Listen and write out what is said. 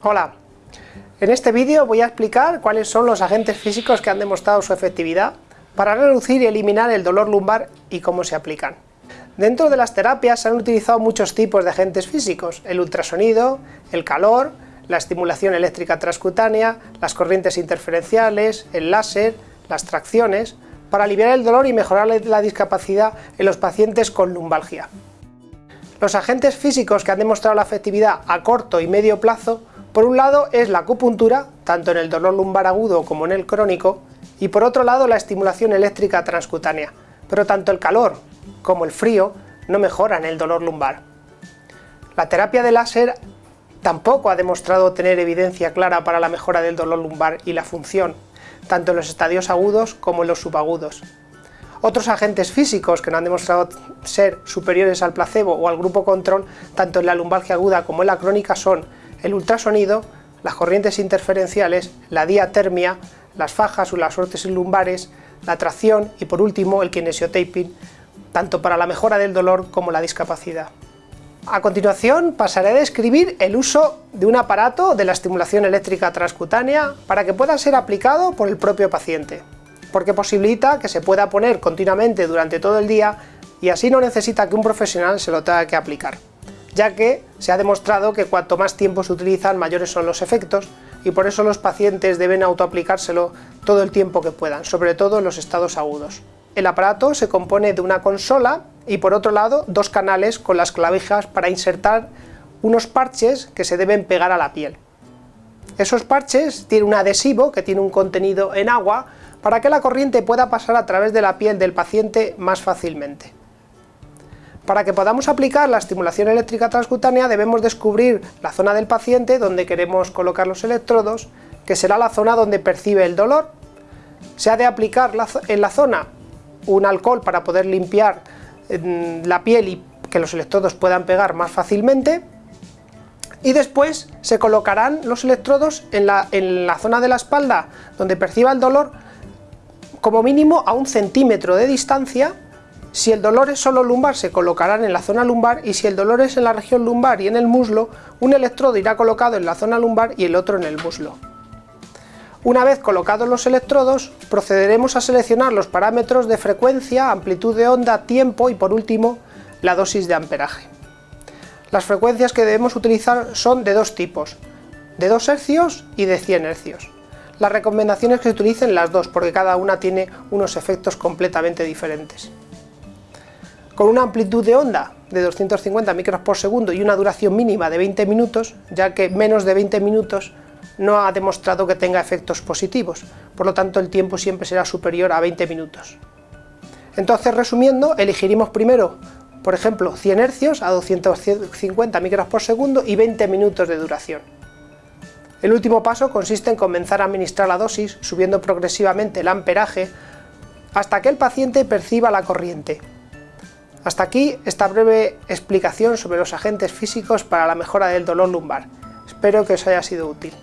Hola, en este vídeo voy a explicar cuáles son los agentes físicos que han demostrado su efectividad para reducir y eliminar el dolor lumbar y cómo se aplican. Dentro de las terapias se han utilizado muchos tipos de agentes físicos, el ultrasonido, el calor, la estimulación eléctrica transcutánea, las corrientes interferenciales, el láser, las tracciones, para aliviar el dolor y mejorar la discapacidad en los pacientes con lumbalgia. Los agentes físicos que han demostrado la efectividad a corto y medio plazo, por un lado es la acupuntura, tanto en el dolor lumbar agudo como en el crónico, y por otro lado la estimulación eléctrica transcutánea, pero tanto el calor como el frío no mejoran el dolor lumbar. La terapia de láser tampoco ha demostrado tener evidencia clara para la mejora del dolor lumbar y la función, tanto en los estadios agudos como en los subagudos. Otros agentes físicos que no han demostrado ser superiores al placebo o al grupo control, tanto en la lumbalgia aguda como en la crónica, son el ultrasonido, las corrientes interferenciales, la diatermia, las fajas o las órtesis lumbares, la tracción y por último el kinesiotaping, tanto para la mejora del dolor como la discapacidad. A continuación pasaré a describir el uso de un aparato de la estimulación eléctrica transcutánea para que pueda ser aplicado por el propio paciente, porque posibilita que se pueda poner continuamente durante todo el día y así no necesita que un profesional se lo tenga que aplicar, ya que se ha demostrado que cuanto más tiempo se utilizan mayores son los efectos y por eso los pacientes deben autoaplicárselo todo el tiempo que puedan, sobre todo en los estados agudos. El aparato se compone de una consola y por otro lado dos canales con las clavijas para insertar unos parches que se deben pegar a la piel. Esos parches tienen un adhesivo que tiene un contenido en agua para que la corriente pueda pasar a través de la piel del paciente más fácilmente. Para que podamos aplicar la estimulación eléctrica transcutánea debemos descubrir la zona del paciente donde queremos colocar los electrodos, que será la zona donde percibe el dolor. Se ha de aplicar en la zona un alcohol para poder limpiar mm, la piel y que los electrodos puedan pegar más fácilmente y después se colocarán los electrodos en la, en la zona de la espalda donde perciba el dolor como mínimo a un centímetro de distancia si el dolor es solo lumbar se colocarán en la zona lumbar y si el dolor es en la región lumbar y en el muslo, un electrodo irá colocado en la zona lumbar y el otro en el muslo. Una vez colocados los electrodos, procederemos a seleccionar los parámetros de frecuencia, amplitud de onda, tiempo y por último, la dosis de amperaje. Las frecuencias que debemos utilizar son de dos tipos, de 2 hercios y de 100 hercios. La recomendación es que se utilicen las dos porque cada una tiene unos efectos completamente diferentes. Con una amplitud de onda de 250 micros por segundo y una duración mínima de 20 minutos, ya que menos de 20 minutos no ha demostrado que tenga efectos positivos, por lo tanto el tiempo siempre será superior a 20 minutos. Entonces, resumiendo, elegiremos primero, por ejemplo, 100 hercios a 250 micros por segundo y 20 minutos de duración. El último paso consiste en comenzar a administrar la dosis, subiendo progresivamente el amperaje, hasta que el paciente perciba la corriente. Hasta aquí esta breve explicación sobre los agentes físicos para la mejora del dolor lumbar. Espero que os haya sido útil.